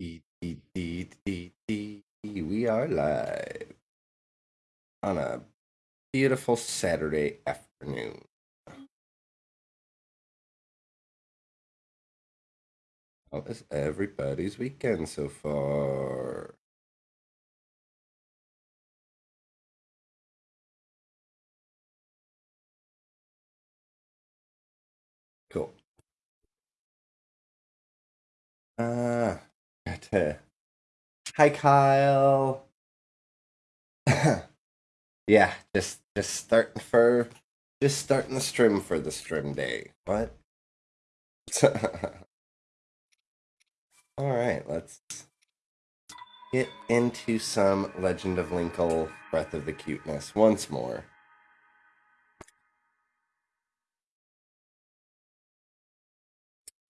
We are live on a beautiful Saturday afternoon. How is everybody's weekend so far? Cool. Uh, hi, Kyle. yeah, just just starting for just starting the stream for the stream day. What? All right, let's get into some Legend of Linkle Breath of the Cuteness once more.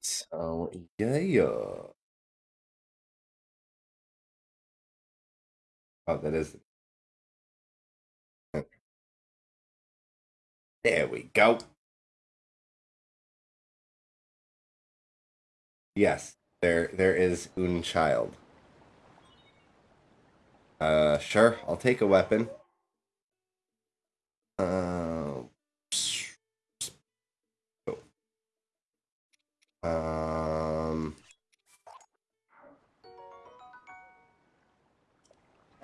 So, yeah. Oh, that is. There we go. Yes, there there is un child. Uh, sure, I'll take a weapon. Uh, um.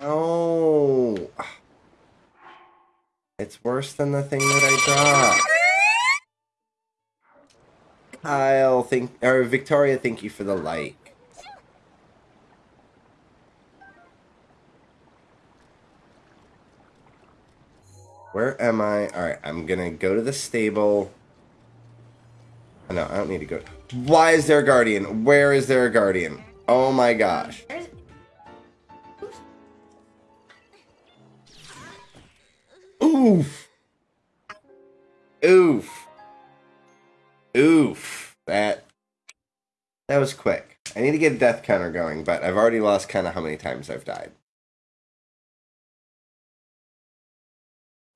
Oh. It's worse than the thing that I dropped. Kyle, thank or Victoria, thank you for the like. Where am I? Alright, I'm gonna go to the stable. No, I don't need to go. Why is there a guardian? Where is there a guardian? Oh my gosh. Oof. Oof. Oof. That that was quick. I need to get a death counter going, but I've already lost kind of how many times I've died.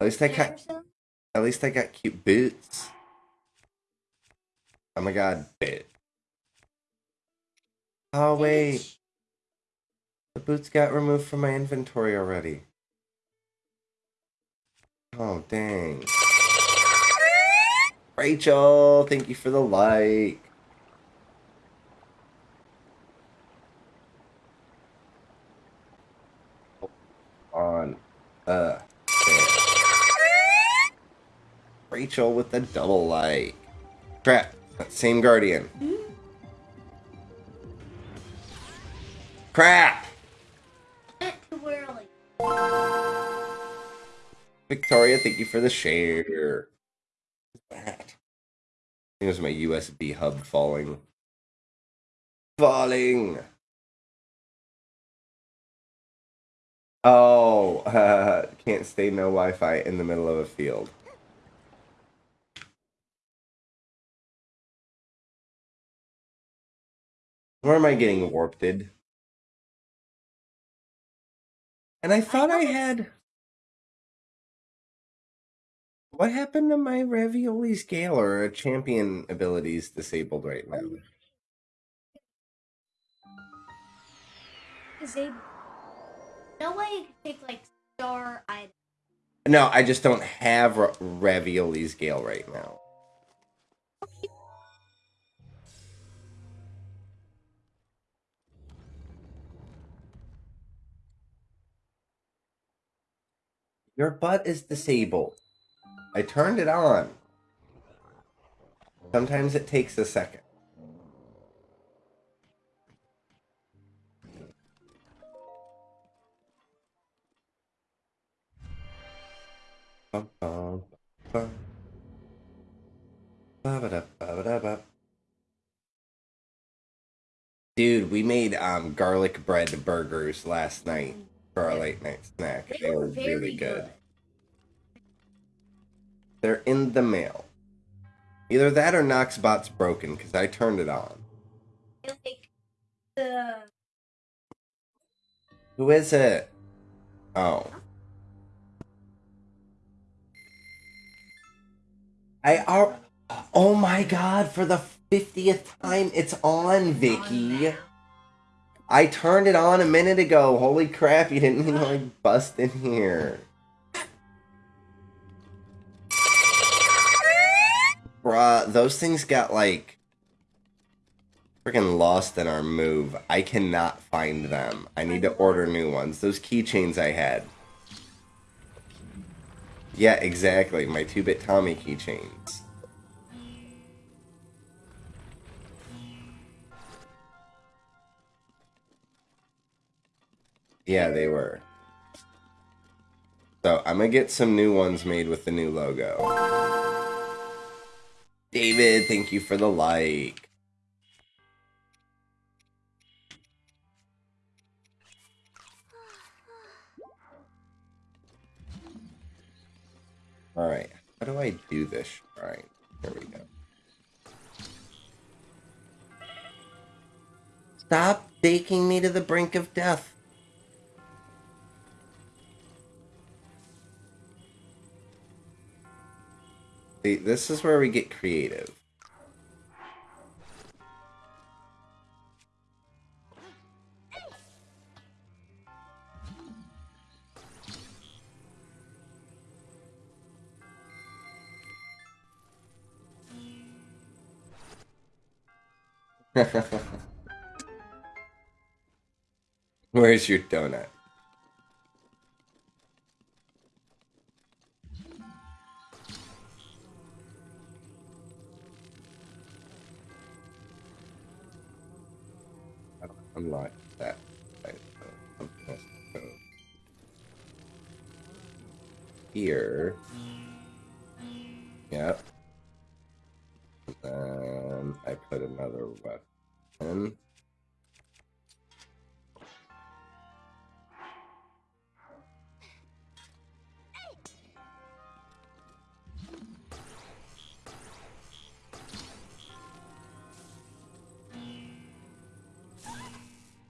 At least I got at least I got cute boots. Oh my god, bit. Oh wait. The boots got removed from my inventory already. Oh dang. Rachel, thank you for the like. On. Uh. Rachel with the double like. Crap. Same guardian. Crap! Victoria, thank you for the share. That? I think it was my USB hub falling. Falling! Oh, uh, can't stay no Wi-Fi in the middle of a field. Where am I getting warped? And I thought I had. What happened to my ravioli scale or champion abilities disabled right now? Oh. Disabled. No way you can take like star items. No, I just don't have ra- ravioli scale right now. Your butt is disabled. I turned it on. Sometimes it takes a second. Bum, bum, bum. Dude, we made um garlic bread burgers last night for our late night snack. They They were were really good. good. They're in the mail. Either that or Knoxbot's broken because I turned it on. Like the Who is it? Oh. I are. Oh my god! For the fiftieth time, it's on, Vicky. I turned it on a minute ago. Holy crap, you didn't even like bust in here. Bruh, those things got like freaking lost in our move. I cannot find them. I need to order new ones. Those keychains I had. Yeah, exactly. My 2-bit Tommy keychains. Yeah, they were. So I'm gonna get some new ones made with the new logo. David, thank you for the like. Alright, how do I do this All right, There we go. Stop taking me to the brink of death. This is where we get creative. Where's your donut? Unlock that. Here. Yep. And I put another weapon.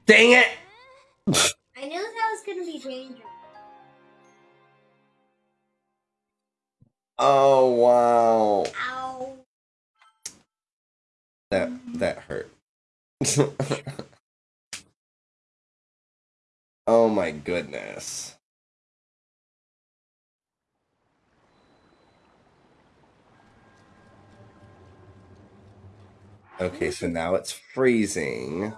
Dang it! I knew that was gonna be dangerous. Oh wow. Ow. That that hurt. oh my goodness. Okay, so now it's freezing.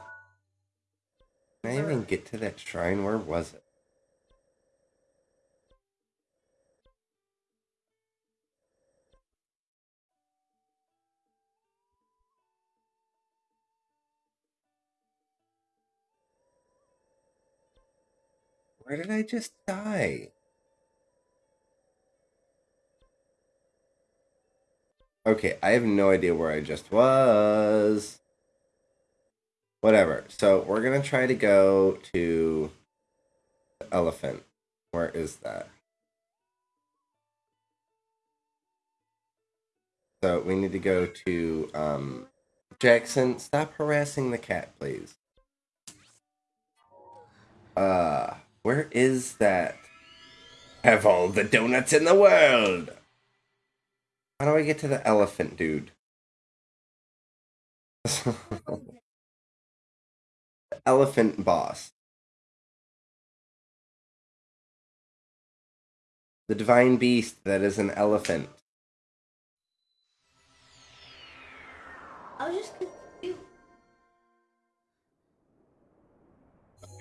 I even get to that shrine? Where was it? Where did I just die? Okay, I have no idea where I just was. Whatever. So we're gonna try to go to the elephant. Where is that? So we need to go to um Jackson, stop harassing the cat, please. Uh where is that? Have all the donuts in the world. How do I get to the elephant, dude? elephant boss. The divine beast that is an elephant. I was just confused.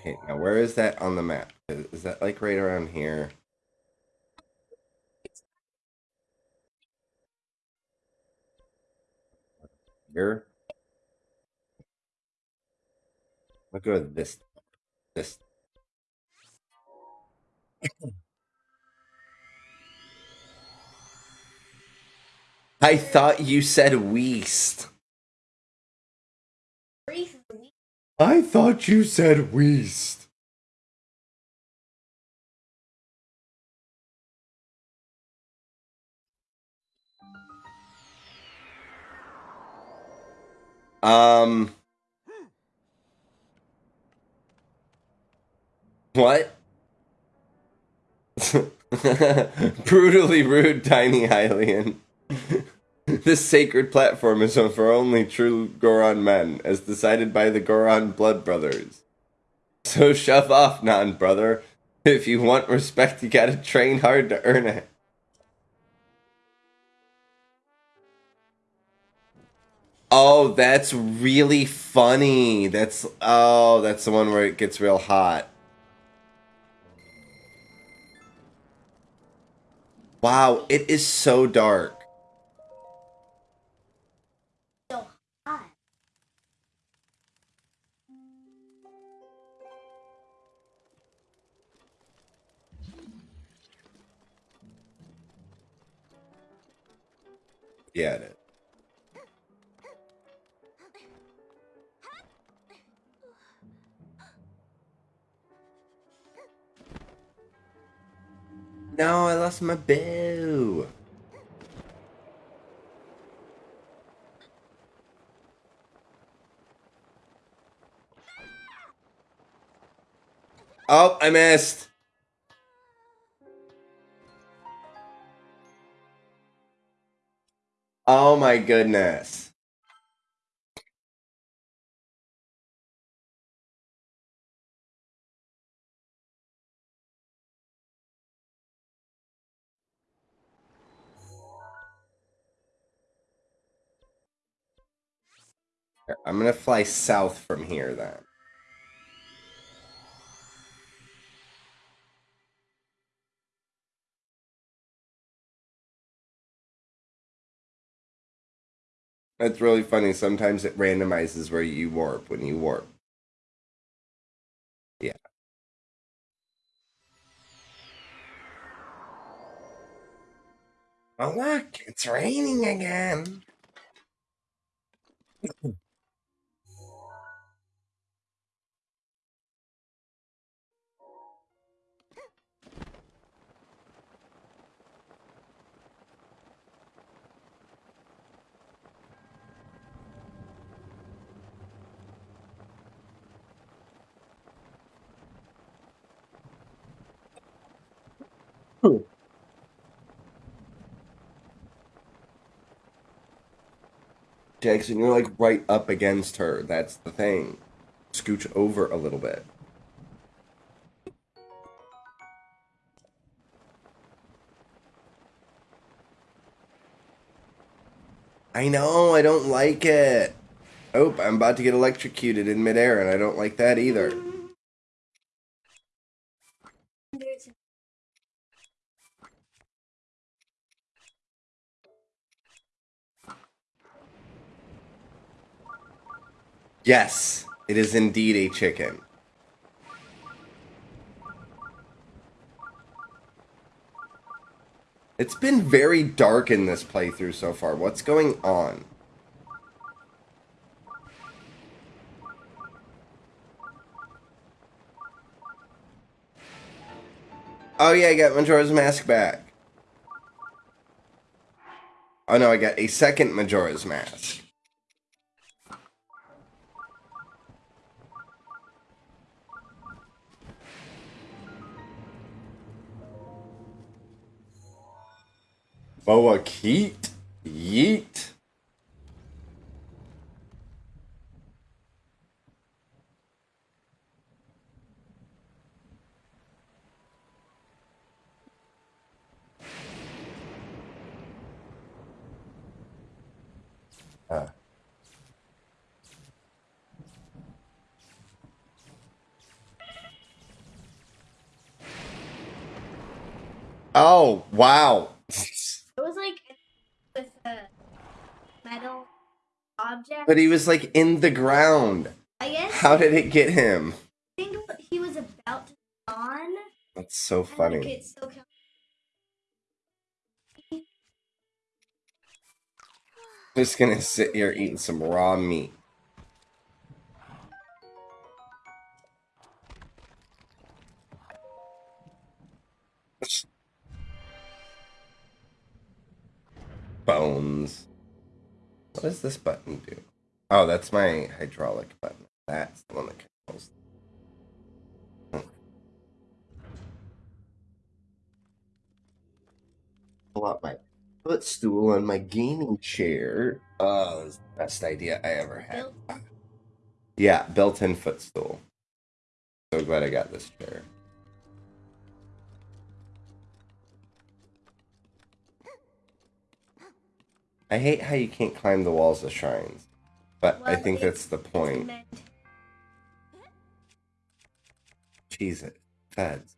Okay, now where is that on the map? Is, is that like right around here? Here? Go with this. This. I thought you said Weast. I thought you said Weast. Um. What? Brutally rude, tiny Hylian. this sacred platform is for only true Goron men, as decided by the Goron blood brothers. So shove off, non brother. If you want respect, you gotta train hard to earn it. Oh, that's really funny. That's oh, that's the one where it gets real hot. Wow, it is so dark. So hot. Yeah, it is. No, I lost my bow. Oh, I missed. Oh my goodness. I'm gonna fly south from here then. That's really funny. Sometimes it randomizes where you warp when you warp. Yeah. Oh look, it's raining again. Jackson, you're like right up against her. That's the thing. Scooch over a little bit. I know, I don't like it. Oh, I'm about to get electrocuted in midair, and I don't like that either. Yes, it is indeed a chicken. It's been very dark in this playthrough so far. What's going on? Oh yeah, I got Majora's Mask back. Oh no, I got a second Majora's Mask. Boa Keat? Yeet. Uh. Oh, wow. it was like with a metal object. But he was like in the ground. I guess How did it get him? I think he was about to spawn. That's so funny. Just gonna sit here eating some raw meat. Bones. What does this button do? Oh, that's my hydraulic button. That's the one that controls. Pull out my footstool on my gaming chair. Oh, that's the best idea I ever had. built Yeah, built-in footstool. So glad I got this chair. I hate how you can't climb the walls of shrines, but I think that's the point. Cheese it. Feds.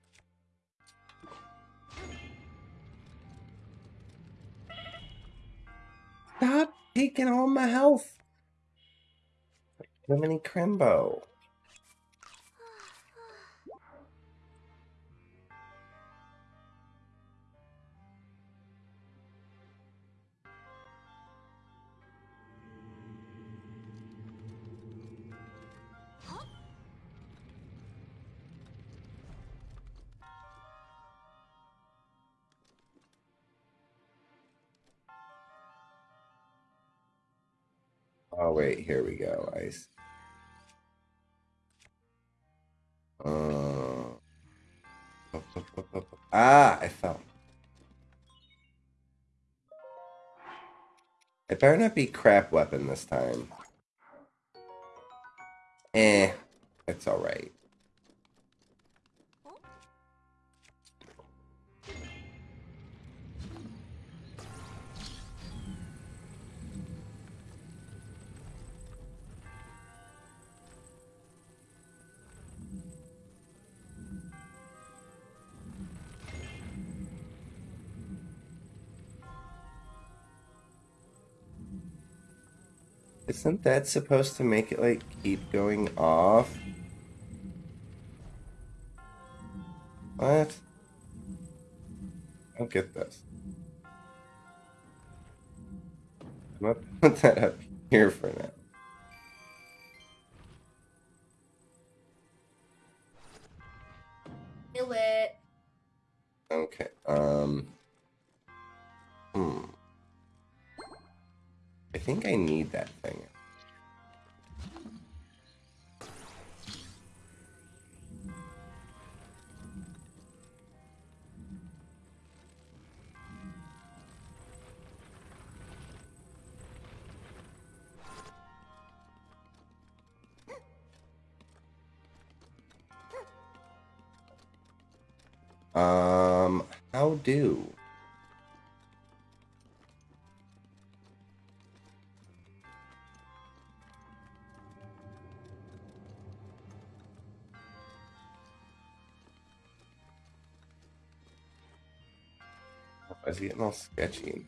Stop taking all my health. Lemony Crimbo. Wait, here we go. Ice. Uh, ah, I fell. It better not be crap weapon this time. Eh, it's alright. Isn't that supposed to make it like keep going off? What? I don't get this. I'm gonna put that up here for now. Do it. Okay. Um. Hmm. I think I need that thing. Um, how do? He getting all sketchy?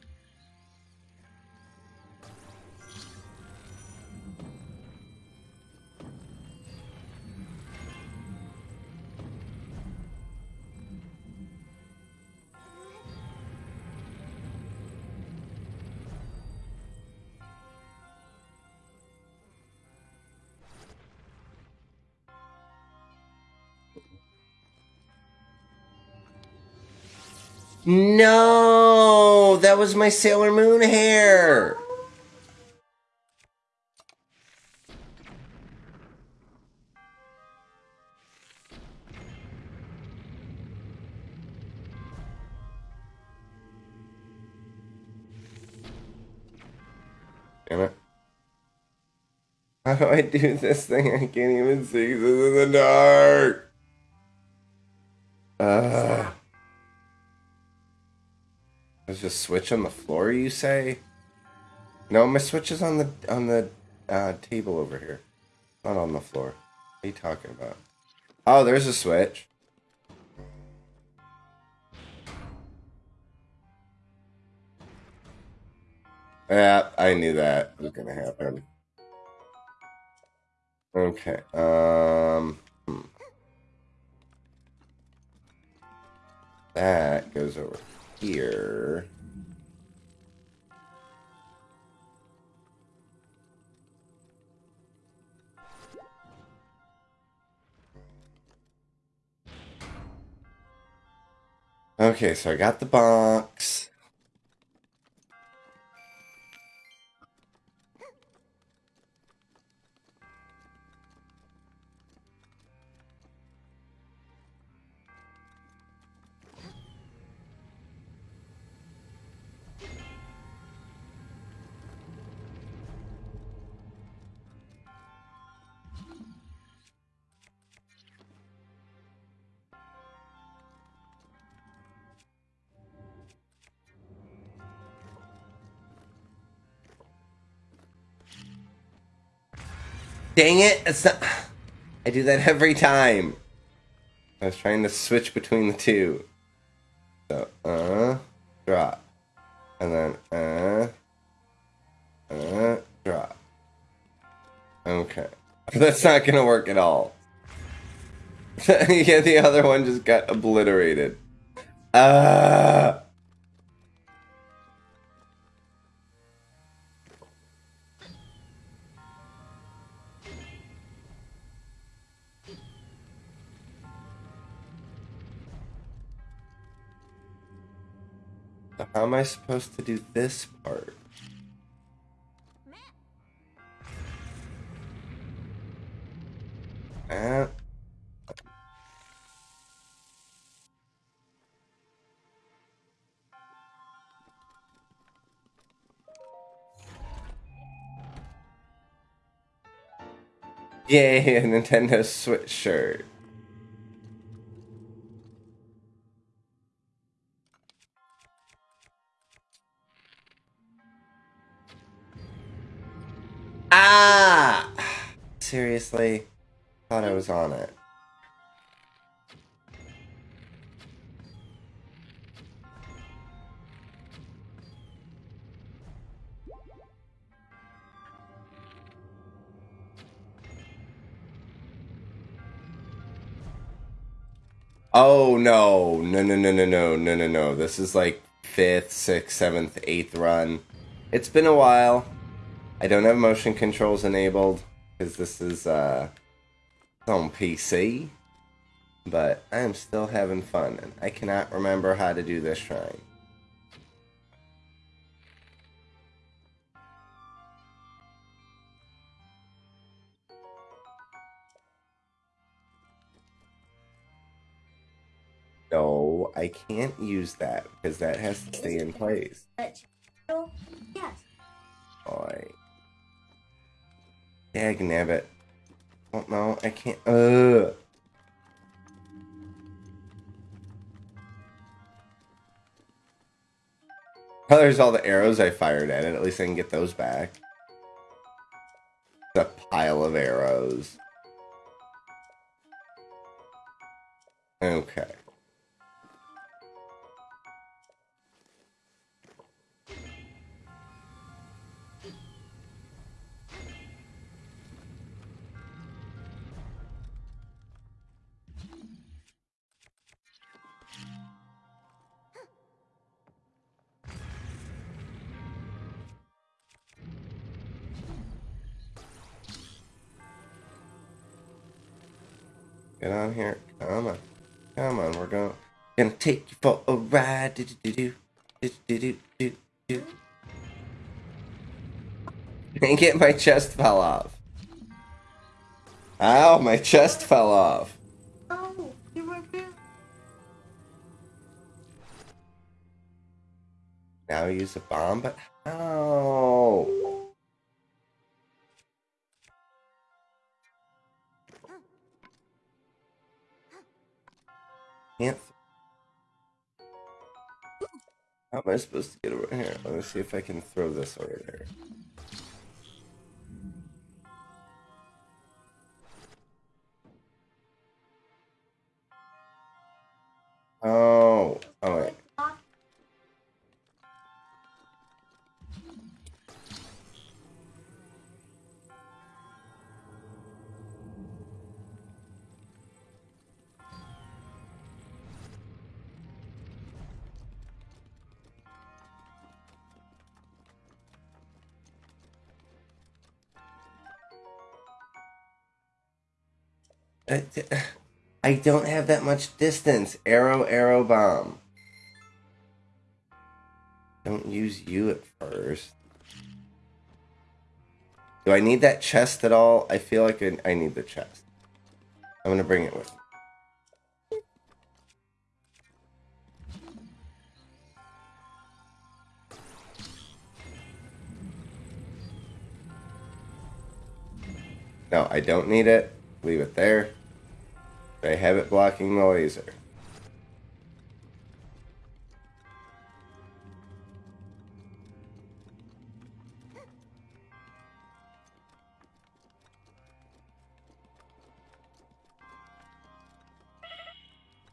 Was my Sailor Moon hair. Damn it. How do I do this thing? I can't even see this in the dark. Switch on the floor, you say? No, my switch is on the on the uh, table over here, not on the floor. What are you talking about? Oh, there's a switch. Yeah, I knew that was gonna happen. Okay. Um. hmm. That goes over here. Okay, so I got the box. Dang it! It's not. I do that every time. I was trying to switch between the two. So, uh, drop. And then, uh, uh, drop. Okay. That's not gonna work at all. yeah, the other one just got obliterated. Uh how am I supposed to do this part? Uh, Yay, a Nintendo Switch shirt. Ah! Seriously? Thought I was on it. Oh no, no, no, no, no, no, no, no, no. This is like fifth, sixth, seventh, eighth run. It's been a while. I don't have motion controls enabled because this is uh, on PC. But I am still having fun, and I cannot remember how to do this shrine. No, I can't use that because that has to stay in place. Yes. Boy. Dag nabbit. Oh no, I can't. Ugh. Oh, there's all the arrows I fired at it. At least I can get those back. The pile of arrows. Okay. Get on here. Come on. Come on. We're going gonna take you for a ride. Do do do do do do do do. And get my chest fell off. Ow, my chest fell off. Oh, you were there. Now use a bomb, but how? Can't. How am I supposed to get over here? Let me see if I can throw this over there. Oh, oh wait. I, don't have that much distance. Arrow, arrow, bomb. Don't use you at first. Do I need that chest at all? I feel like I, need the chest. I'm gonna bring it with me. No, I don't need it. Leave it there. I have it blocking the laser.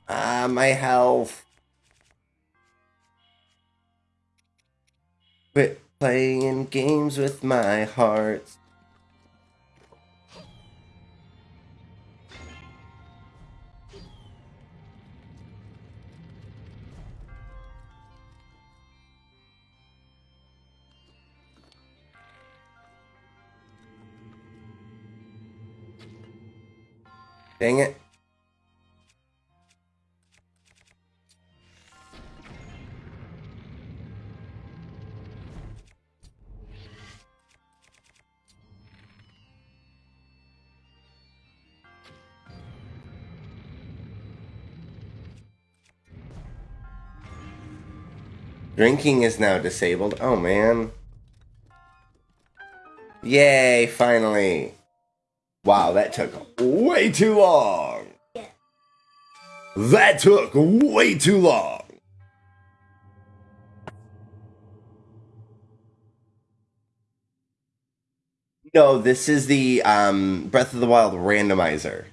Ah, my health. Quit playing games with my heart. Dang it. Drinking is now disabled. Oh man. Yay, finally. Wow, that took way too long. Yeah. That took way too long. No, this is the um, Breath of the Wild randomizer.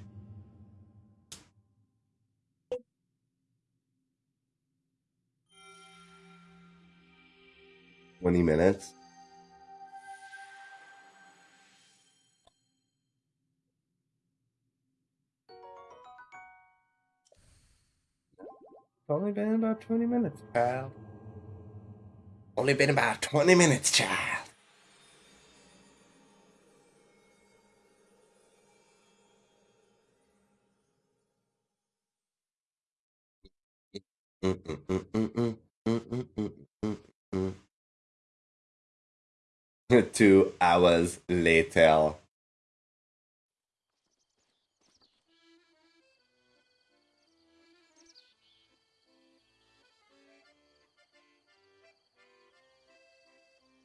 Twenty minutes. Only been about 20 minutes, child. Only been about 20 minutes, child. Two hours later.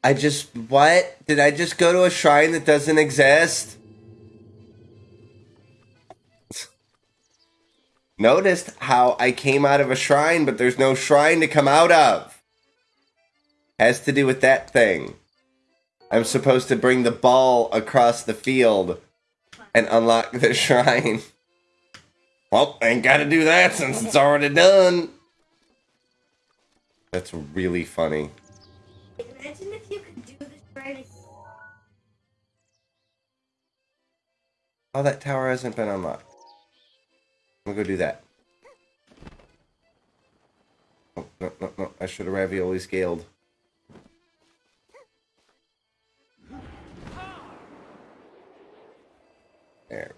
I just what? Did I just go to a shrine that doesn't exist? Noticed how I came out of a shrine, but there's no shrine to come out of. Has to do with that thing. I'm supposed to bring the ball across the field and unlock the shrine. Well, ain't gotta do that since it's already done. That's really funny. Oh, that tower hasn't been unlocked. I'm gonna go do that. Oh, no, no, no. I should have ravioli scaled. There.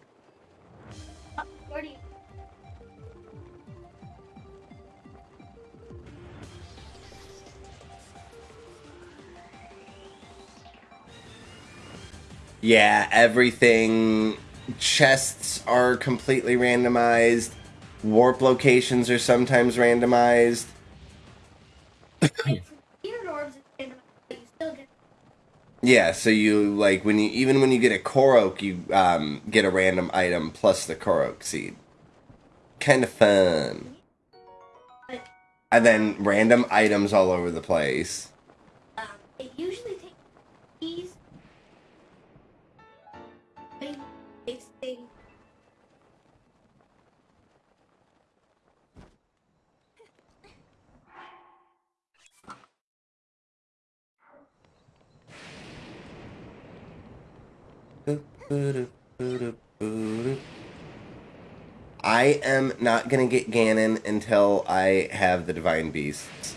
Yeah, everything. Chests are completely randomized. Warp locations are sometimes randomized. Ear orbs is random, but you still get Yeah, so you like when you even when you get a Korok, you um, get a random item plus the Korok seed. Kind of fun. And then random items all over the place. I am not gonna get Ganon until I have the Divine Beasts.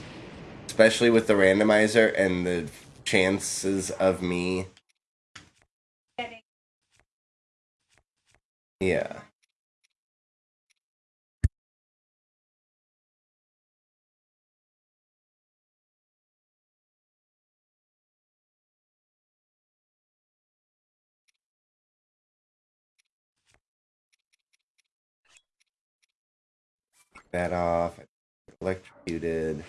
Especially with the randomizer and the chances of me. Yeah. That off. Electrocuted.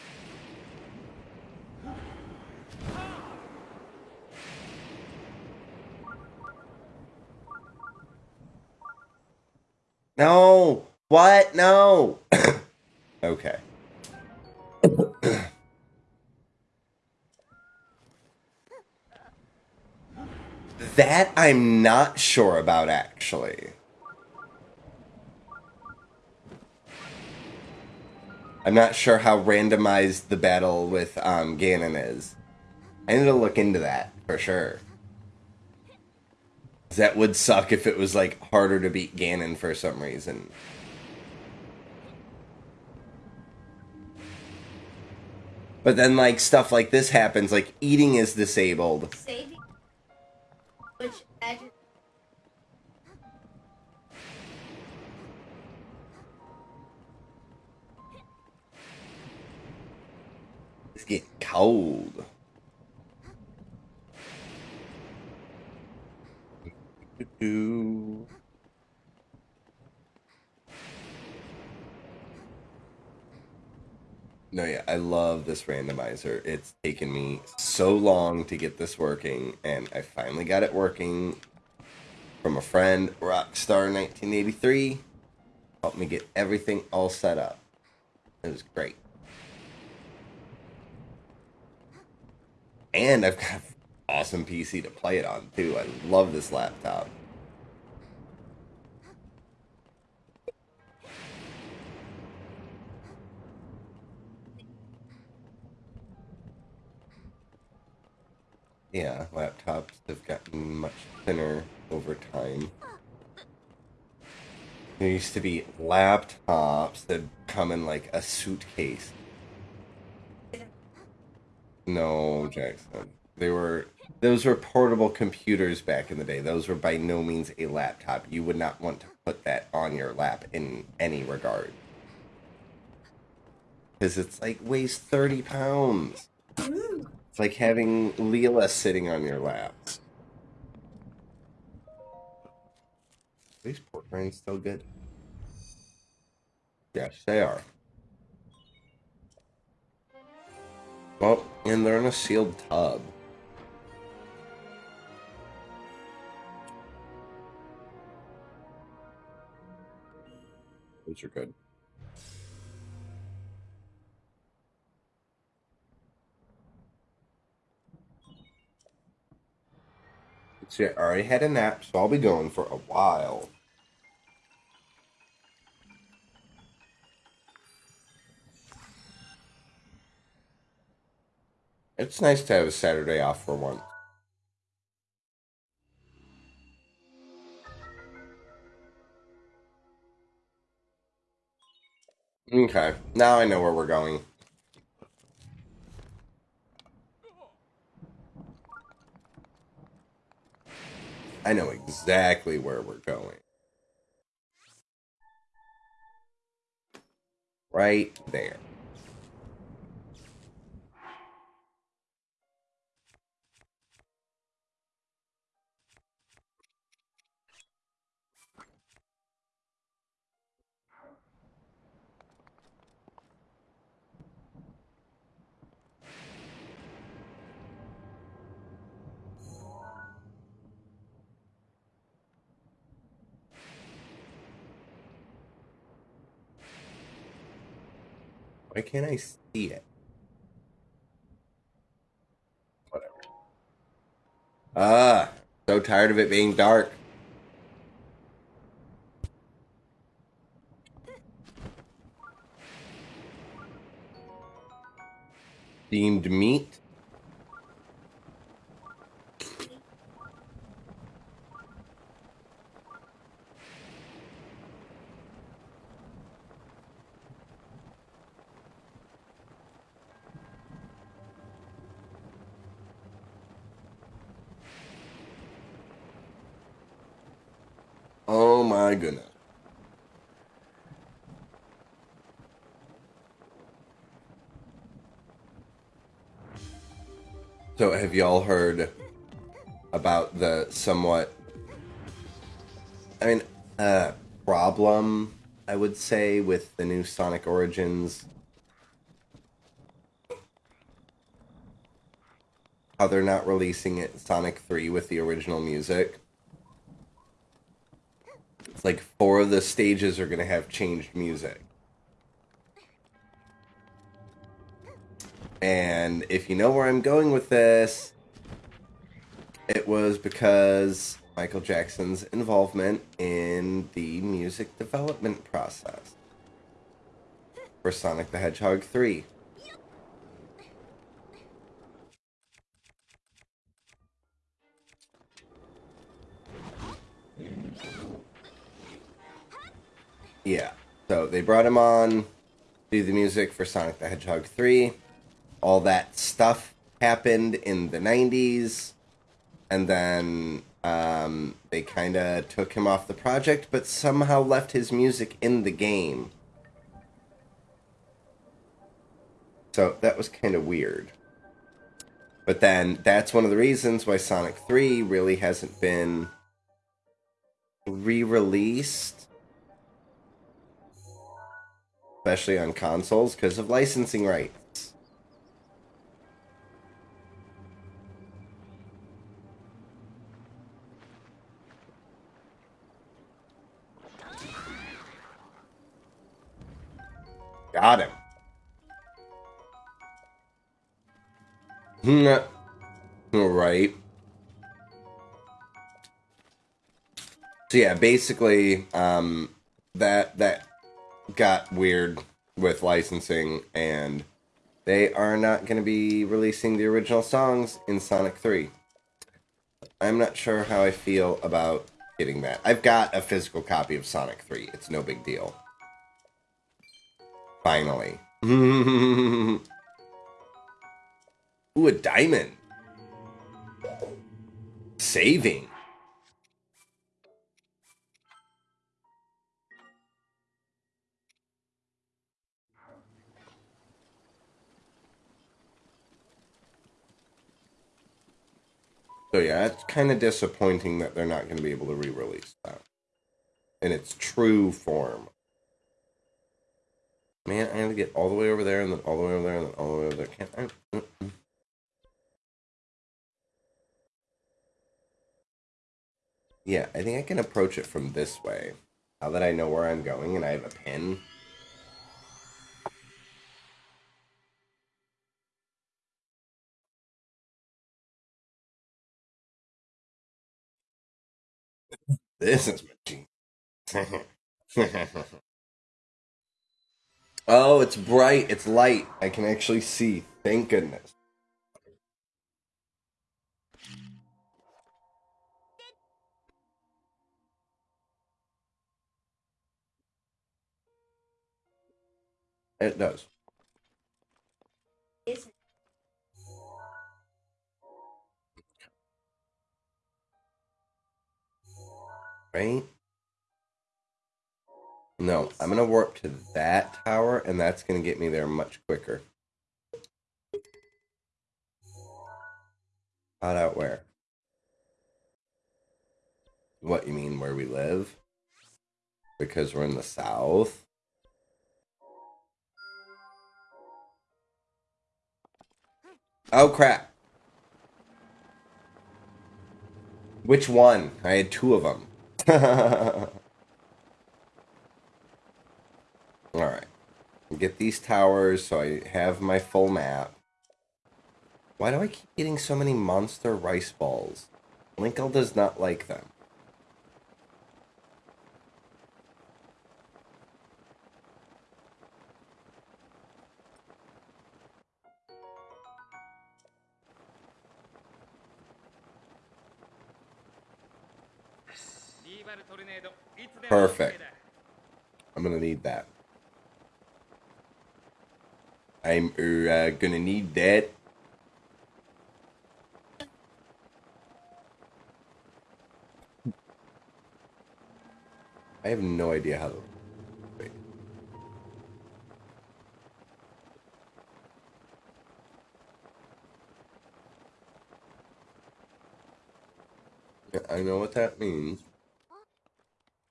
No. What? No. okay. that I'm not sure about actually. I'm not sure how randomized the battle with um, Ganon is. I need to look into that for sure. That would suck if it was like harder to beat Ganon for some reason. But then like stuff like this happens, like eating is disabled. Saving. Getting cold. No, yeah, I love this randomizer. It's taken me so long to get this working, and I finally got it working from a friend, Rockstar1983. Helped me get everything all set up. It was great. And I've got awesome PC to play it on, too. I love this laptop. Yeah, laptops have gotten much thinner over time. There used to be laptops that come in like a suitcase. No, Jackson. They were those were portable computers back in the day. Those were by no means a laptop. You would not want to put that on your lap in any regard. Because it's like weighs 30 pounds. It's like having Leela sitting on your lap. These pork rinds still good? Yes, they are. Well, and they're in a sealed tub. Those are good. See, I already had a nap, so I'll be going for a while. It's nice to have a Saturday off for once. Okay, now I know where we're going. I know exactly where we're going. Right there. Why can't I see it? Whatever. Ah, so tired of it being dark. Steamed meat. Oh my goodness. So, have y'all heard about the somewhat, I mean, uh, problem, I would say, with the new Sonic Origins? How they're not releasing it Sonic 3 with the original music? It's like four of the stages are going to have changed music. And if you know where I'm going with this, it was because Michael Jackson's involvement in the music development process. for Sonic the Hedgehog 3. Yeah. So they brought him on, to do the music for Sonic the Hedgehog 3. All that stuff happened in the 90s. And then um, they kind of took him off the project, but somehow left his music in the game. So that was kind of weird. But then that's one of the reasons why Sonic 3 really hasn't been re released especially on consoles, because of licensing rights. Got him. All right. So yeah, basically, um, that that got weird with licensing, and they are not going to be releasing the original songs in Sonic 3. I'm not sure how I feel about getting that. I've got a physical copy of Sonic 3. It's no big deal. Finally. Ooh, a diamond. Saving. So yeah, it's kind of disappointing that they're not going to be able to re-release that in its true form. Man, I had to get all the way over there and then all the way over there and then all the way over there. Can't I? Mm-mm. Yeah, I think I can approach it from this way. Now that I know where I'm going and I have a pin. This is machine. oh, it's bright. It's light. I can actually see. Thank goodness. It does. Right? No, I'm going to warp to that tower, and that's going to get me there much quicker. Hot out where? What, you mean where we live? Because we're in the south? Oh, crap. Which one? I had two of them. Alright. Get these towers so I have my full map. Why do I keep getting so many monster rice balls? Linkle does not like them. Perfect. I'm gonna need that. I'm uh, gonna need that. I have no idea how to. Wait. I know what that means.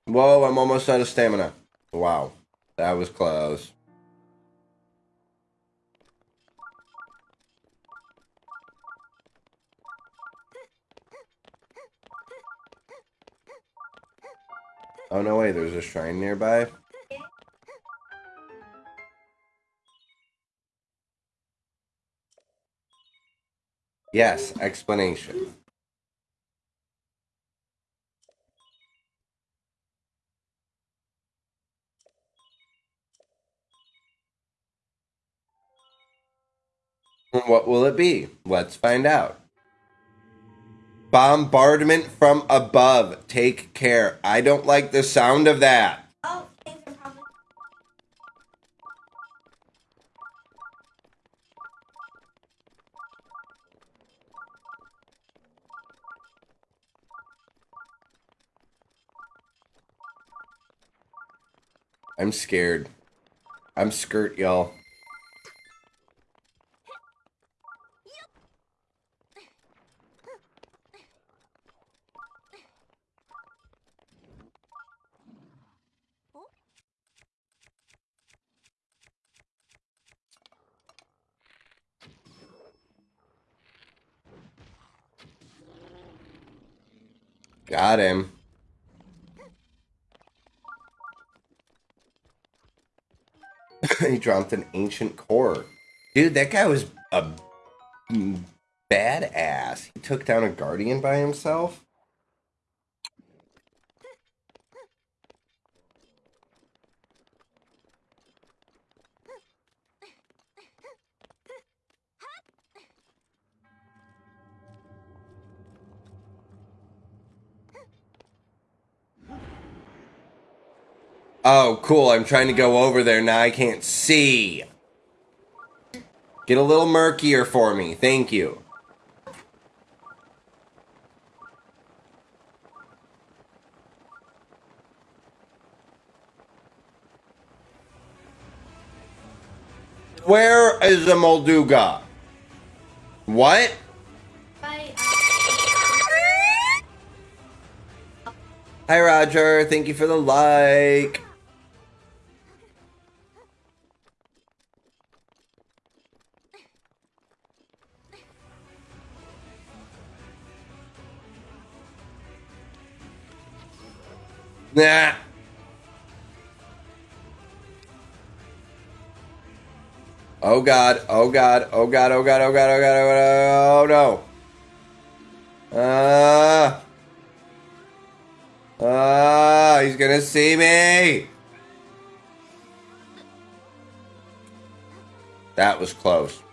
Whoa, I'm almost out of stamina. Wow. That was close. Oh no way, there's a shrine nearby. Yes, explanation. What will it be? Let's find out. Bombardment from above. Take care. I don't like the sound of that. Oh, things are probably. I'm scared. I'm skirt, y'all. He dropped an ancient core. Dude, that guy was a badass. He took down a guardian by himself. Oh, cool. I'm trying to go over there. Now I can't see. Get a little murkier for me. Thank you. Where is the Molduga? What? Hi, Roger. Thank you for the like. Nah. Oh god, oh god, oh god, oh god, oh god, oh god, oh god, oh no. Ah. Ah, he's gonna see me. That was close.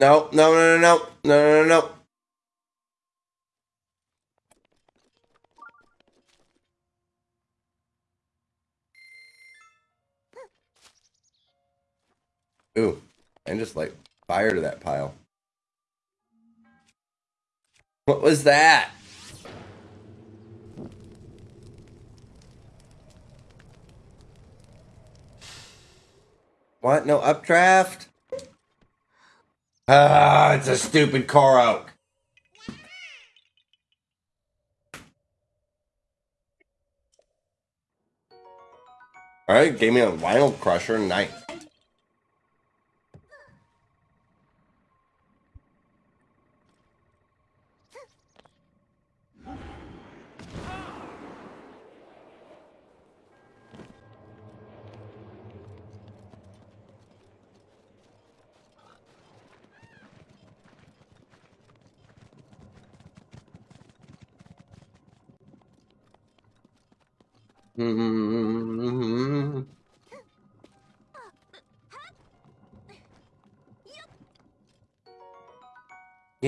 No, no, no, no, no, no, no, no. Ooh, and just like fire to that pile. What was that? What? No updraft? Ah, it's a stupid Korok. Alright, gave me a vinyl crusher, nice.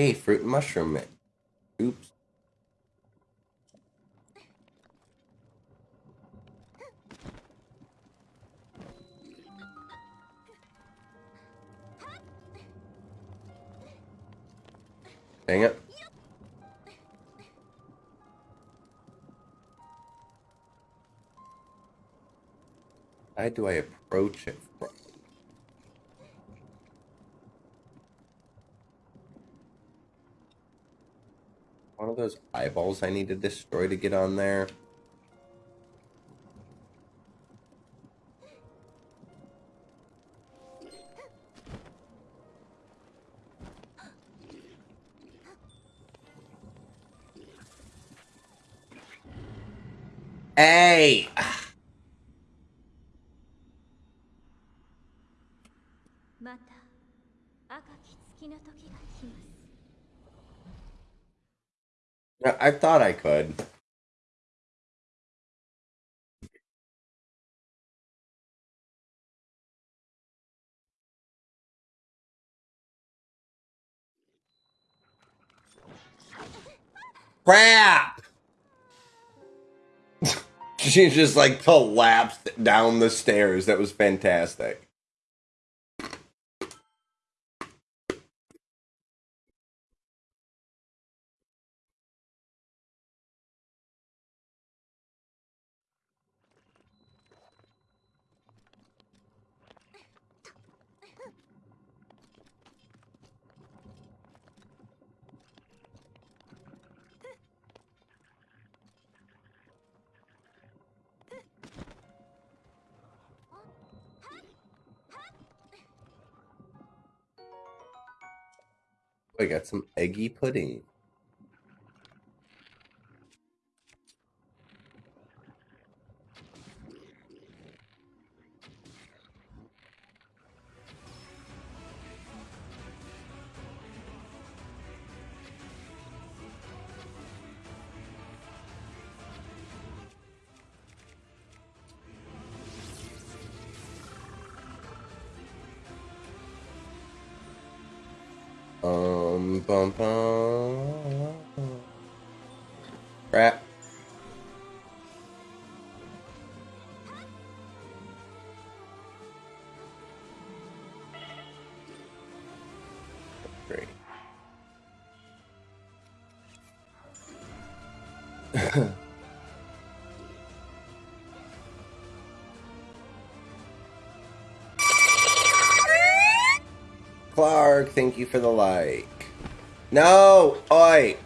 Yay, fruit and mushroom mix. Oops. Dang it. How do I approach it? from? One of those eyeballs I need to destroy to get on there. Crap! she just like collapsed down the stairs. That was fantastic. I got some eggy pudding. Thank you for the like. No! Oi!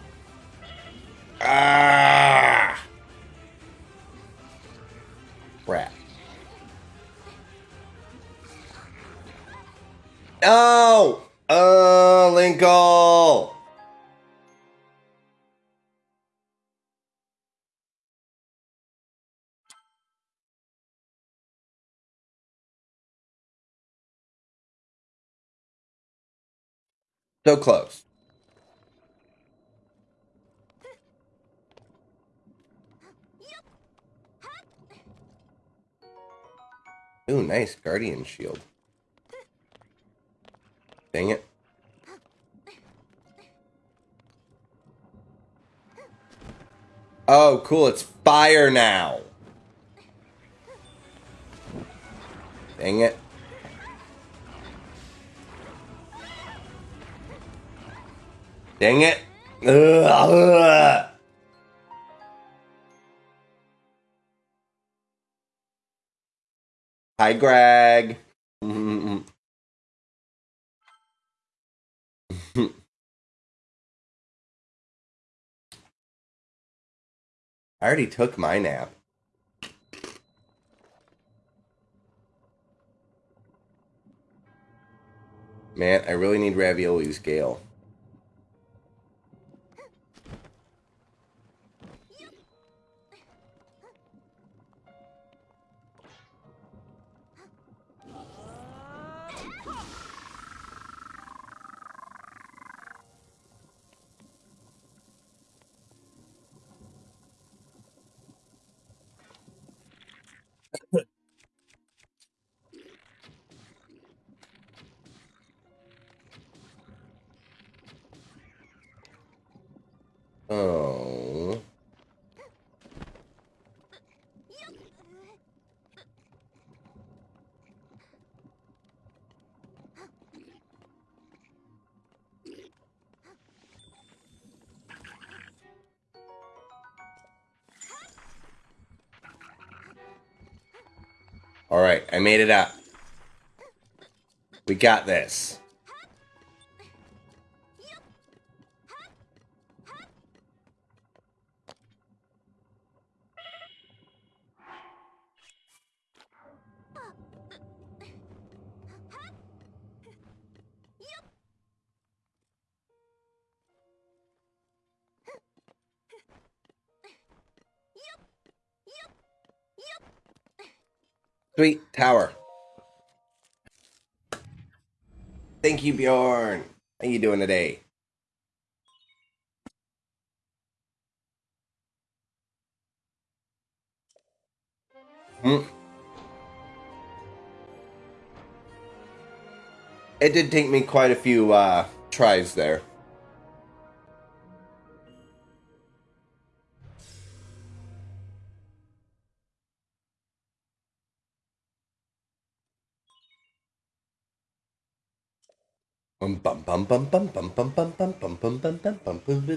So close. Ooh, nice guardian shield. Dang it. Oh, cool, it's fire now. Dang it. Dang it. Ugh, ugh. Hi, Greg. I already took my nap. Man, I really need raviolis, Gale. Made it up. We got this. Sweet tower. Thank you, Bjorn. How you doing today? Hmm. It did take me quite a few uh, tries there. Bum bum bum bum bum bum bum bum bum bum bum bum bum boo.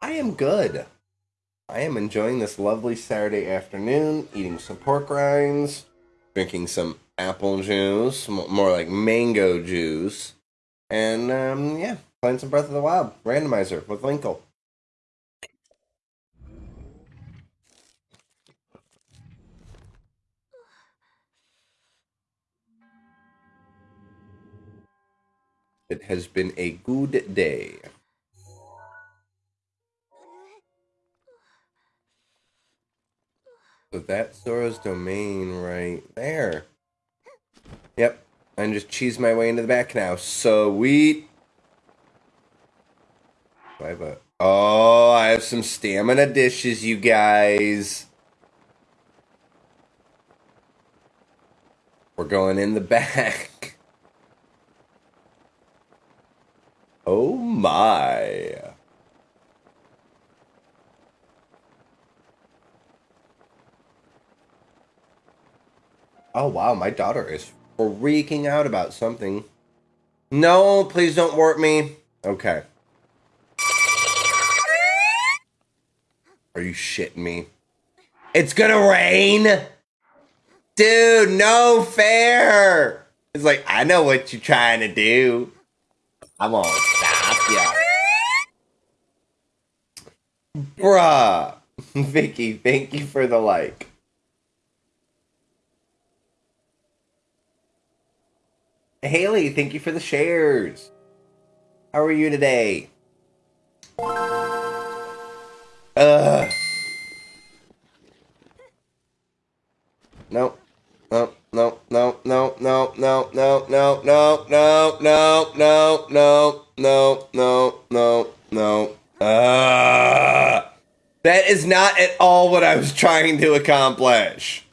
I am good. I am enjoying this lovely Saturday afternoon, eating some pork rinds, drinking some apple juice, more like mango juice, and um, yeah, playing some Breath of the Wild randomizer with Linkle. It has been a good day. So that's Zora's domain right there. Yep. And just cheese my way into the back now. Sweet. Do I have a Oh, I have some stamina dishes, you guys. We're going in the back. Oh my. Oh wow, my daughter is freaking out about something. No, please don't warp me. Okay. Are you shitting me? It's gonna rain? Dude, no fair. It's like, I know what you're trying to do. I'm gonna stop ya. Bruh. Vicky, thank you for the like. Haley, thank you for the shares. How are you today? Ugh. No. No, no, no, no, no, no, no, no, no, no, no, no, no, no, no, no. Ah. That is not at all what I was trying to accomplish.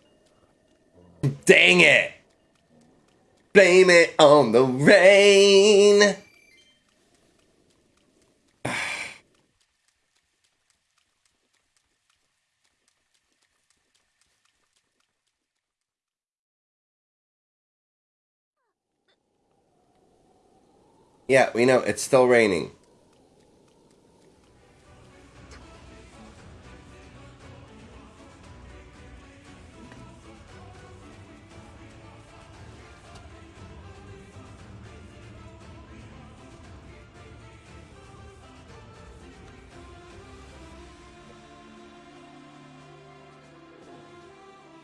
Dang it. Blame it on the rain. Yeah, we know it's still raining.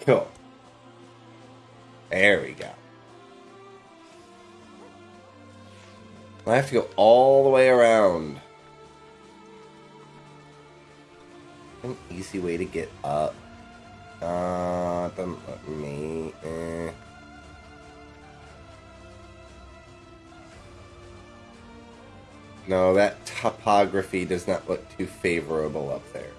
Cool. There we go. I have to go all the way around. An easy way to get up. Uh, doesn't let me. Eh. No, that topography does not look too favorable up there.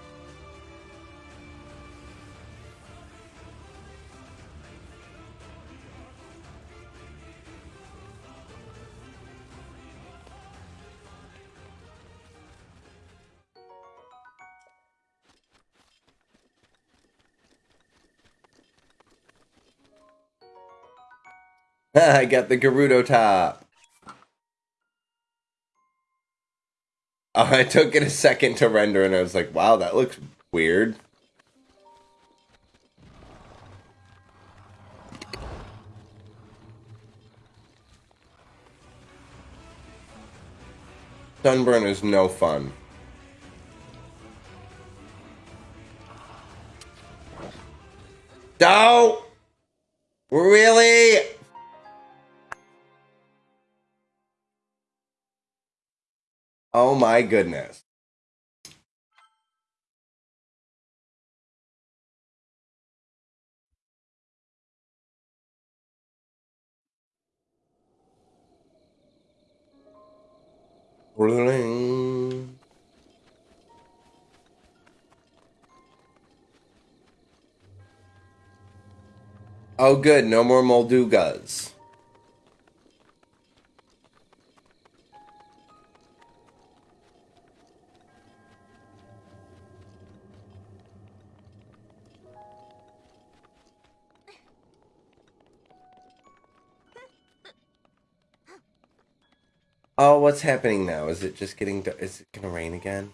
I got the Gerudo top. Oh, I took it a second to render and I was like, wow, that looks weird. Sunburn is no fun. No! Really? Oh my goodness. Oh, good. No more Moldugas. Oh, what's happening now? Is it just getting? Is it gonna rain again?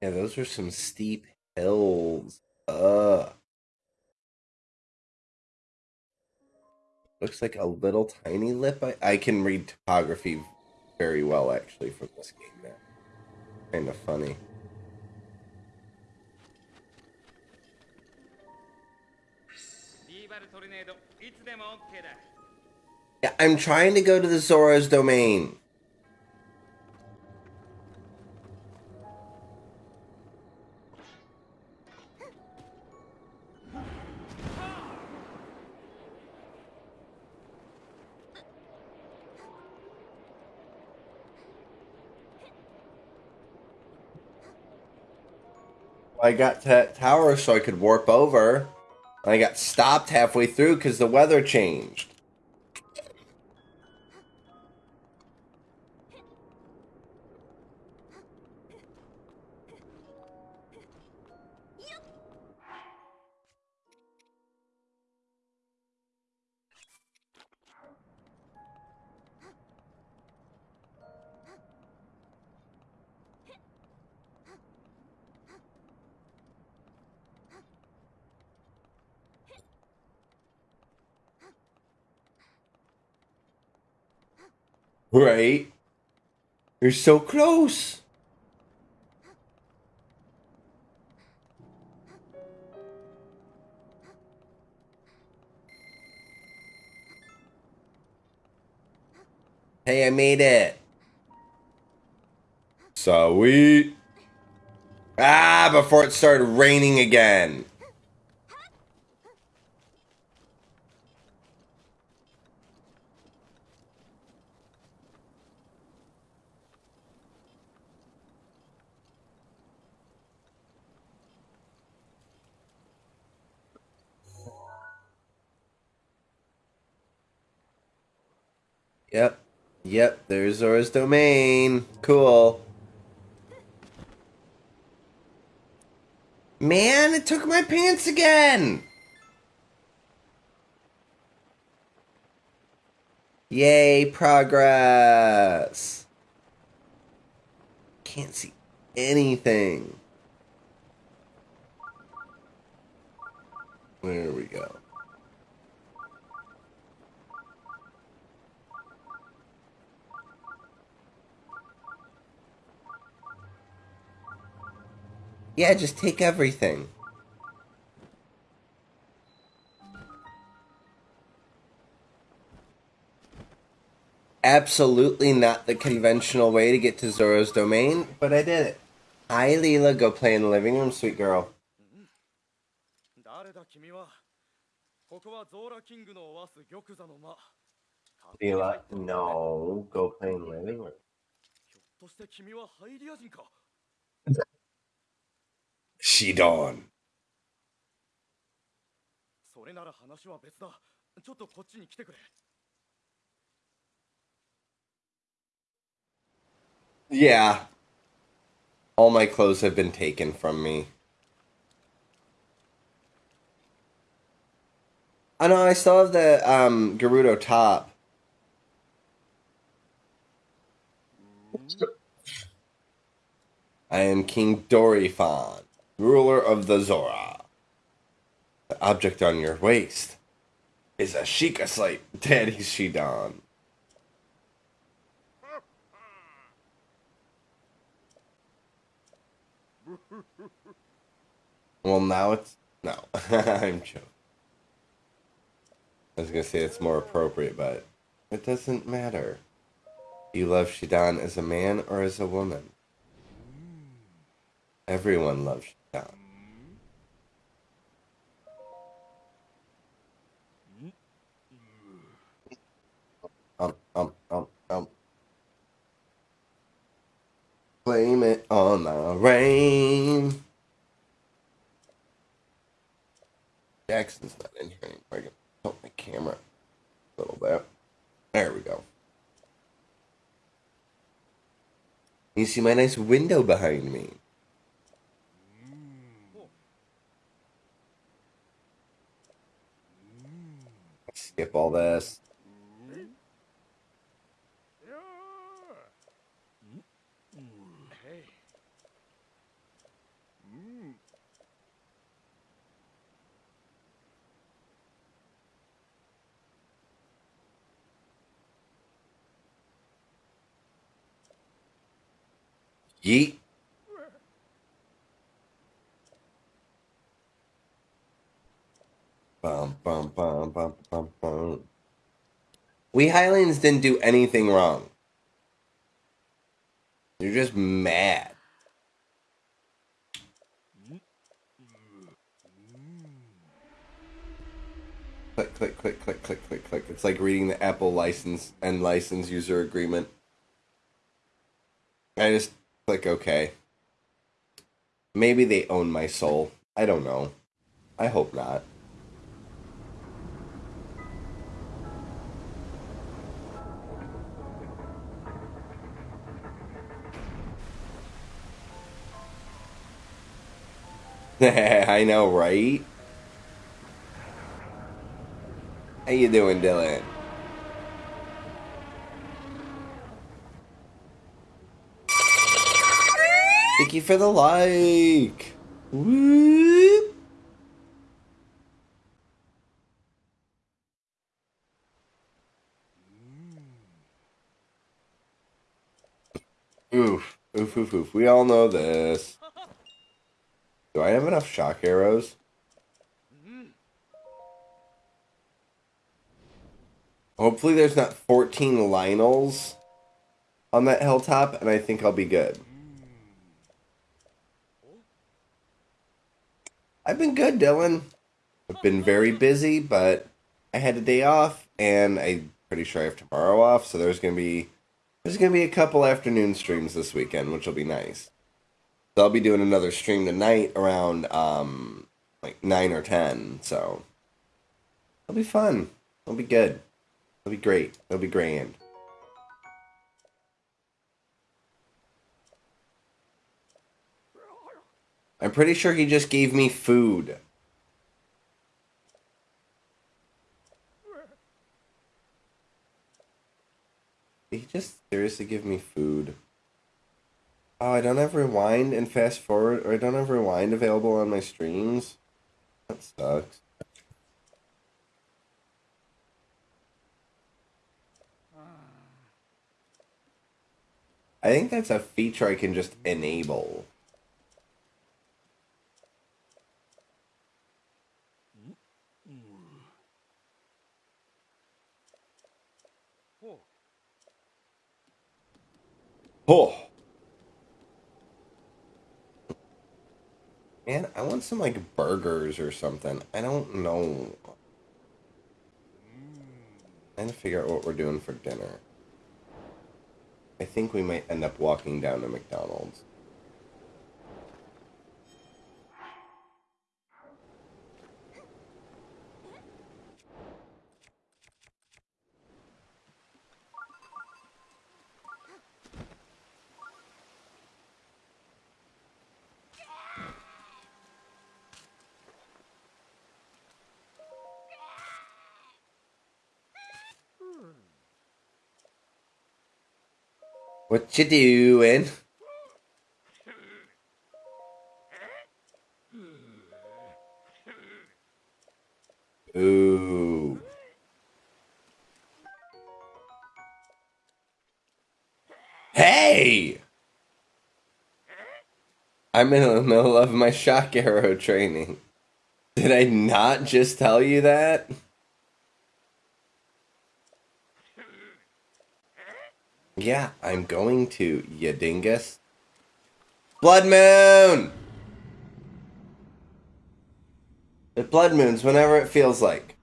Yeah, those are some steep hills. Uh. Looks like a little tiny lip. I, I can read topography very well, actually, from this game now. Kind of funny. Yeah, I'm trying to go to the Zora's domain. I got to that tower so I could warp over. I got stopped halfway through because the weather changed. Right? You're so close. Hey, I made it. Sweet. Ah, before it started raining again. Yep. Yep, there's Zora's domain. Cool. Man, it took my pants again! Yay, progress! Can't see anything. There we go. Yeah, just take everything. Absolutely not the conventional way to get to Zora's domain, but I did it. Hi, Leela. Go play in the living room, sweet girl. ここはゾーラキングのオアス玉座の間。Leela, no, go play in the living room. くれ。Yeah. All my clothes have been taken from me. I know, I still have the um, Gerudo top. I am King Dorephan, ruler of the Zora. The object on your waist is a Sheikah slate, Daddy Sidon. Well, now it's no. I'm joking. I was gonna say it's more appropriate, but it doesn't matter. You love Sidon as a man or as a woman. Everyone loves Sidon. Um, um, um, um. Blame it on the rain. Jackson's not in here anymore. I can tilt my camera a little bit. There we go. You see my nice window behind me. Skip all this. Yeet. Bum, bum, bum, bum, bum, bum. We Highlands didn't do anything wrong. You're just mad. Click, click, click, click, click, click, click. It's like reading the Apple license and license user agreement. I just click OK. Maybe they own my soul. I don't know. I hope not. I know, right? How you doing, Dylan? Thank you for the like. Whoop. Oof. Oof, oof, oof. We all know this. Do I have enough shock arrows? Hopefully there's not 14 Lynels on that hilltop, and I think I'll be good. I've been good, Dylan. I've been very busy, but I had a day off, and I'm pretty sure I have tomorrow off, so there's gonna be there's gonna be a couple afternoon streams this weekend, which will be nice. So I'll be doing another stream tonight around um like nine or ten, so it'll be fun. It'll be good. It'll be great. It'll be grand. I'm pretty sure he just gave me food. Did he just seriously give me food? Oh, I don't have rewind and fast forward, or I don't have rewind available on my streams. That sucks. I think that's a feature I can just enable. Oh. Man, I want some like burgers or something. I don't know. Trying to figure out what we're doing for dinner. I think we might end up walking down to McDonald's. What you doing? Ooh. Hey! I'm in the middle of my shock arrow training. Did I not just tell you that? Yeah, I'm going to, you dingus. Blood moon! It blood moons whenever it feels like.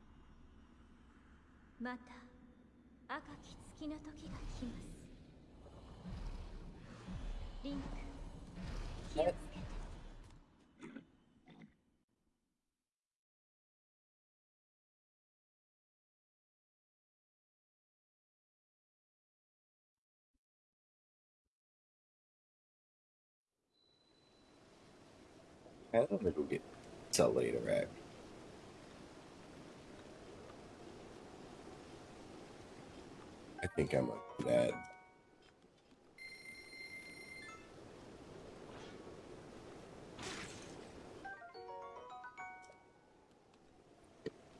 I'm gonna go get pizza later, right? I think I'm gonna.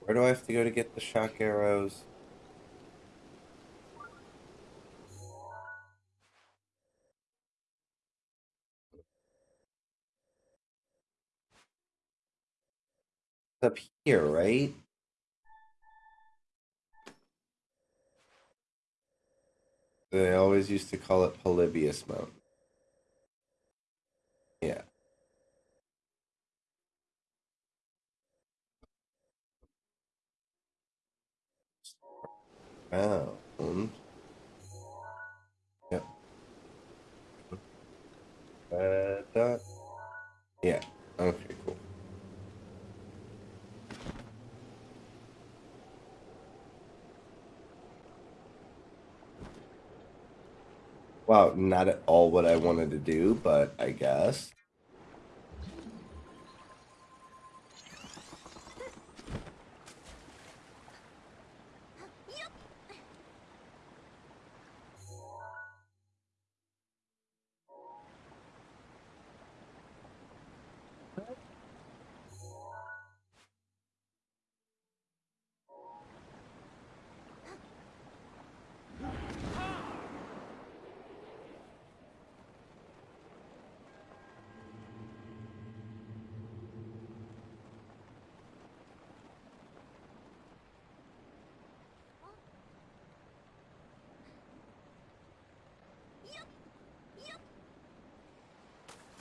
Where do I have to go to get the shock arrows? Up here, right? They always used to call it Polybius Mountain. Yeah. Oh. und- Yep. Uh, dot. Yeah. Okay, cool. Wow, not at all what I wanted to do, but I guess.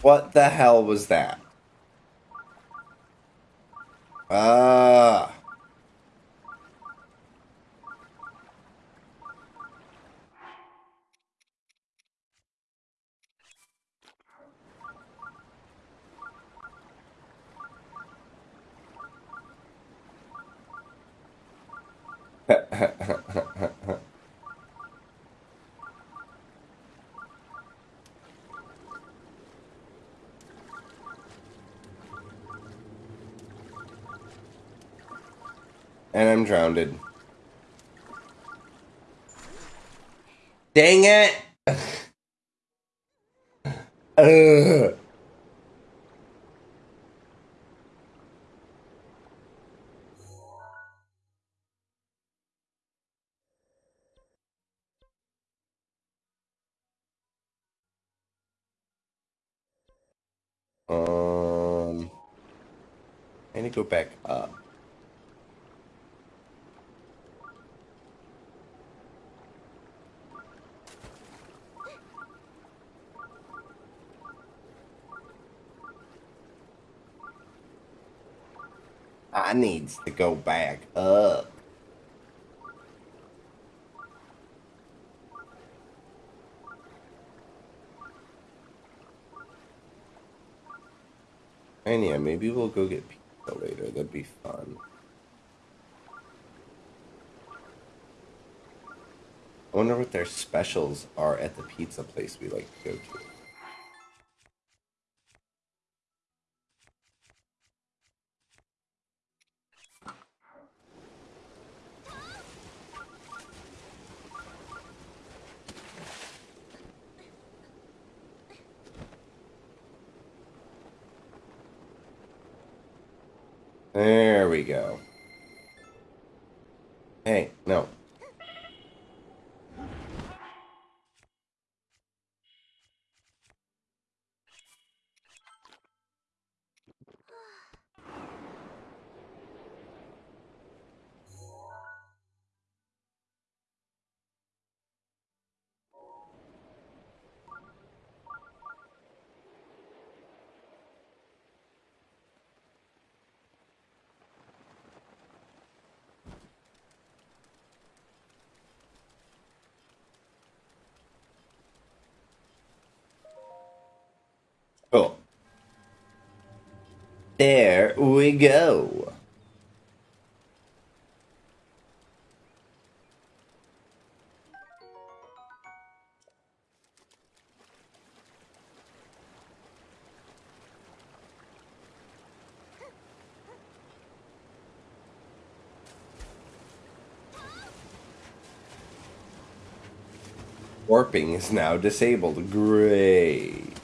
What the hell was that? Drowned. Dang it! Ugh. Um, I need to go back up. I needs to go back up. And yeah, maybe we'll go get pizza later. That'd be fun. I wonder what their specials are at the pizza place we like to go to. There we go. There we go. Warping is now disabled. Great.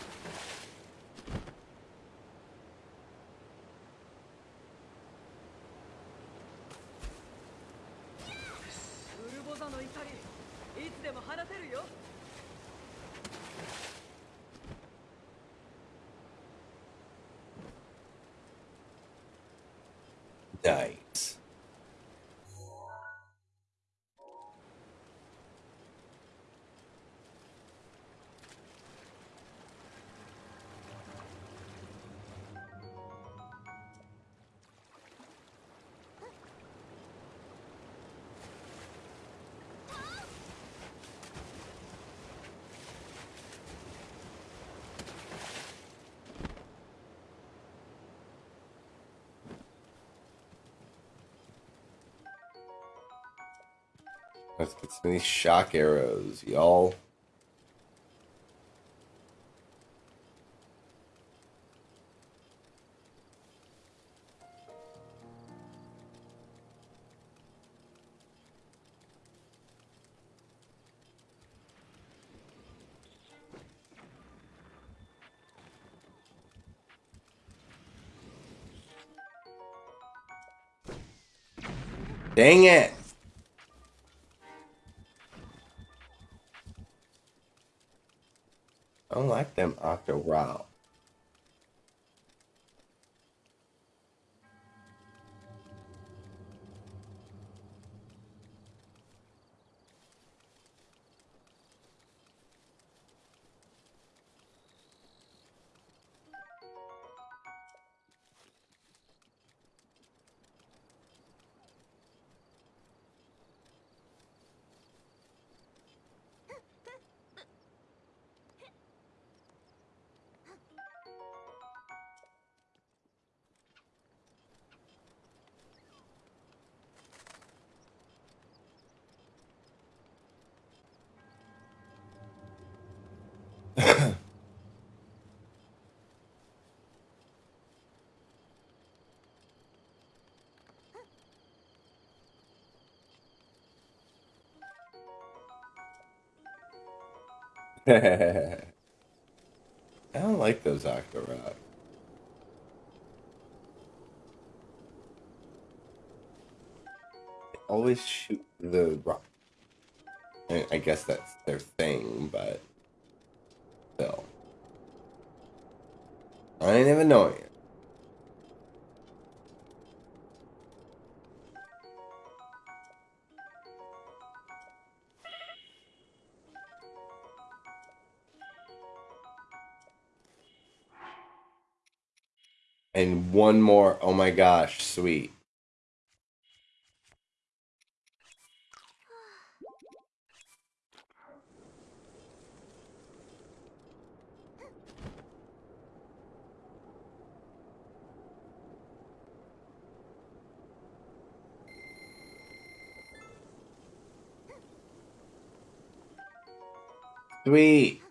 These shock arrows, y'all. Dang it! I don't like them I don't like those Octorok. Always shoot the rock. I I guess that's their thing, but still. I ain't even knowing And one more. Oh my gosh, sweet. Sweet.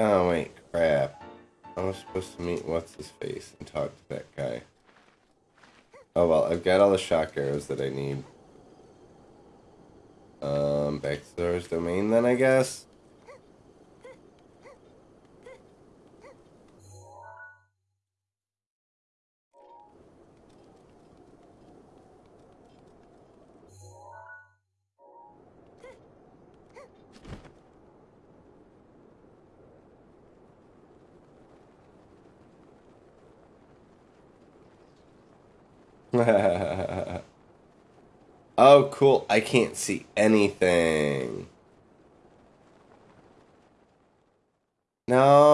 Oh wait, crap. I was supposed to meet what's his face and talk to that guy. Oh well, I've got all the shock arrows that I need. Um, back to Zora's domain then, I guess. oh, cool. I can't see anything. No.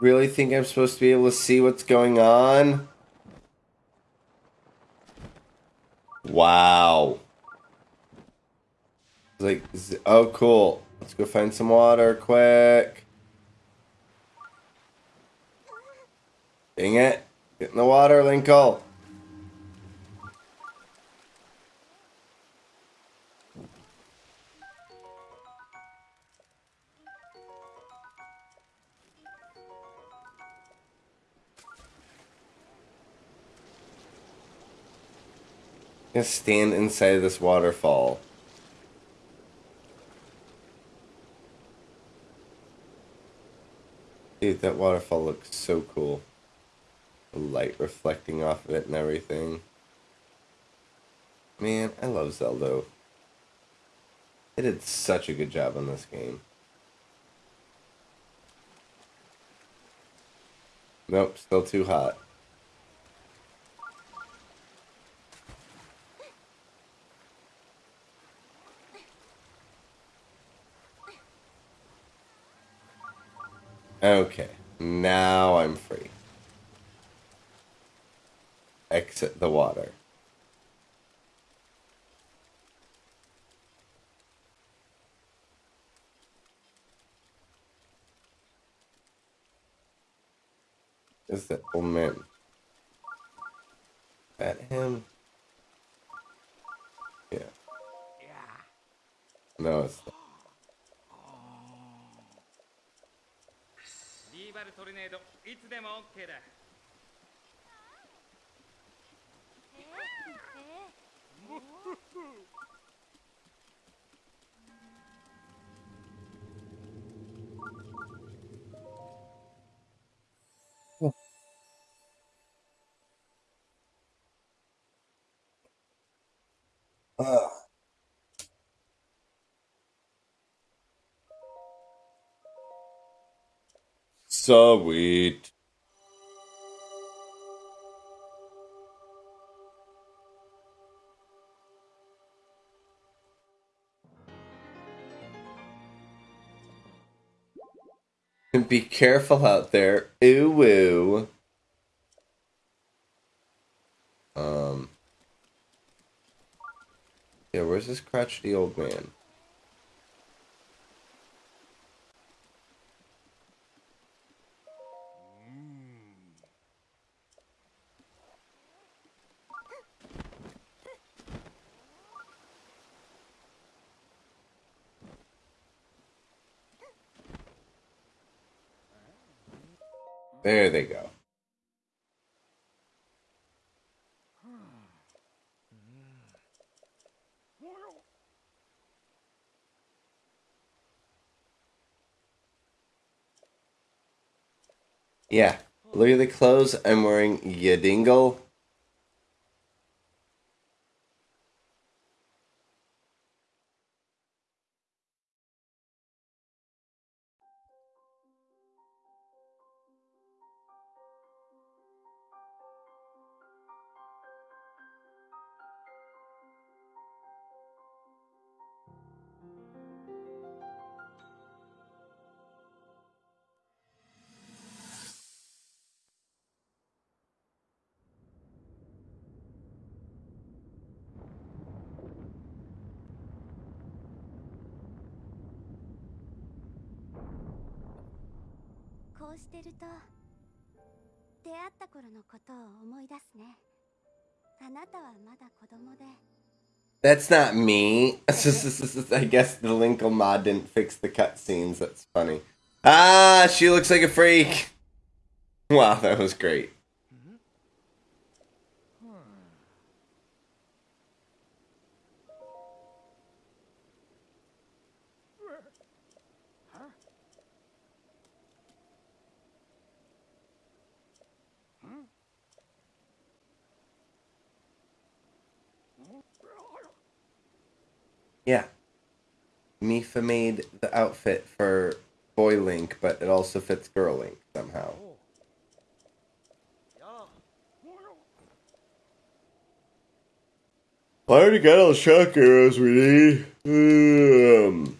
Really think I'm supposed to be able to see what's going on? Wow. Like, oh, cool. Let's go find some water quick. Dang it. Get in the water, Linkle. Stand inside of this waterfall. Dude, that waterfall looks so cool. The light reflecting off of it and everything. Man, I love Zelda. They did such a good job on this game. Nope, still too hot. Okay, now I'm free. Exit the water. Is that old man? That him? Yeah. Yeah. No, it's not. ルネード。いつでも OK だ。えー、えー。Sweet. Be careful out there. Ooh woo. Um. Yeah, where's this crotchety old man? There they go. Yeah. Look at the clothes I'm wearing, you dingle. That's not me. I guess the Linkle mod didn't fix the cutscenes. That's funny. Ah, she looks like a freak. Wow, that was great. Yeah. Mipha made the outfit for Boy Link, but it also fits Girl Link somehow. I already got all the shock arrows we need. Um,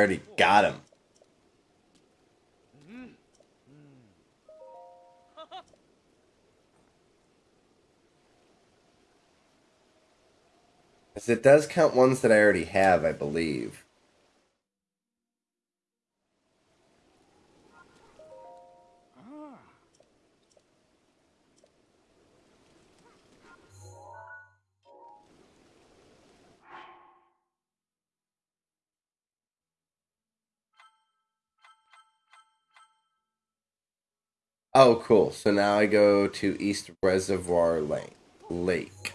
already got him. As it does count ones that I already have, I believe. Oh, cool. So now I go to East Reservoir Lake. Lake.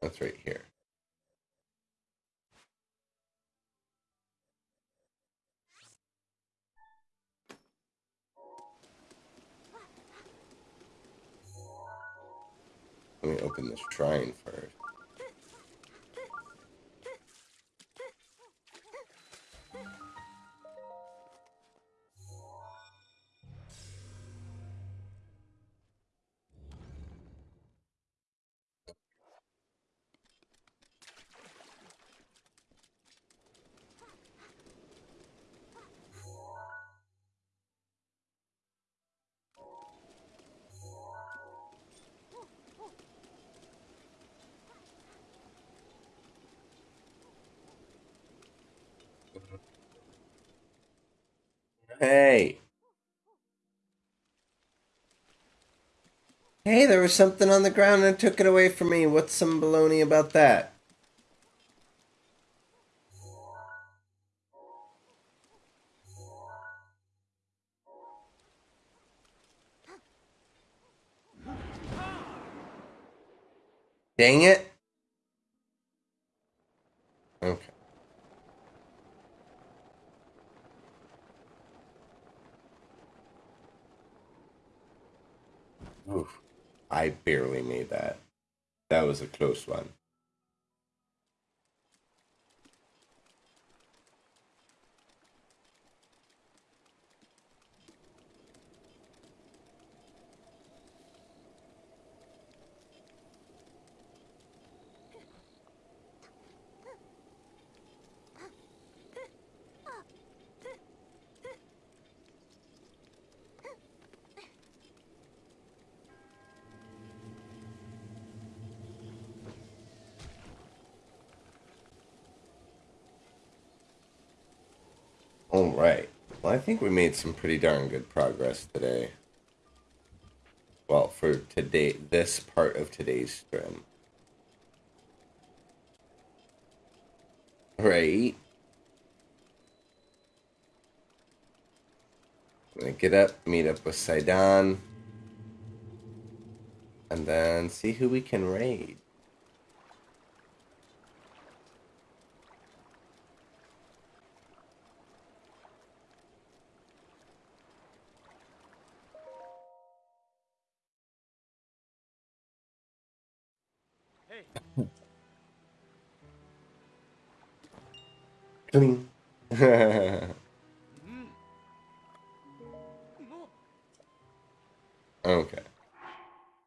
That's right here. Let me open this shrine first. Hey. Hey, there was something on the ground and took it away from me. What's some baloney about that? Dang it. Okay. Oof. I barely made that. That was a close one. All right. Well, I think we made some pretty darn good progress today. Well, for today, this part of today's stream. Right. I'm gonna get up, meet up with Sidon, and then see who we can raid. Cling. okay.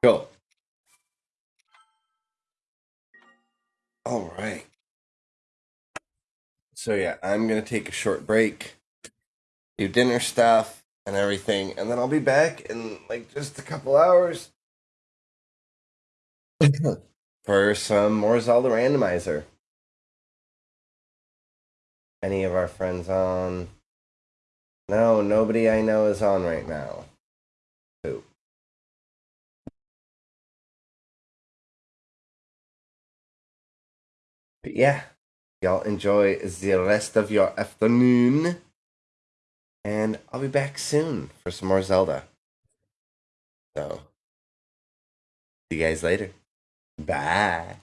Cool. All right. So yeah, I'm gonna take a short break, do dinner stuff and everything, and then I'll be back in like just a couple hours for some more Zelda randomizer. Any of our friends on? No, nobody I know is on right now. But yeah, y'all enjoy the rest of your afternoon. And I'll be back soon for some more Zelda. So, see you guys later. Bye.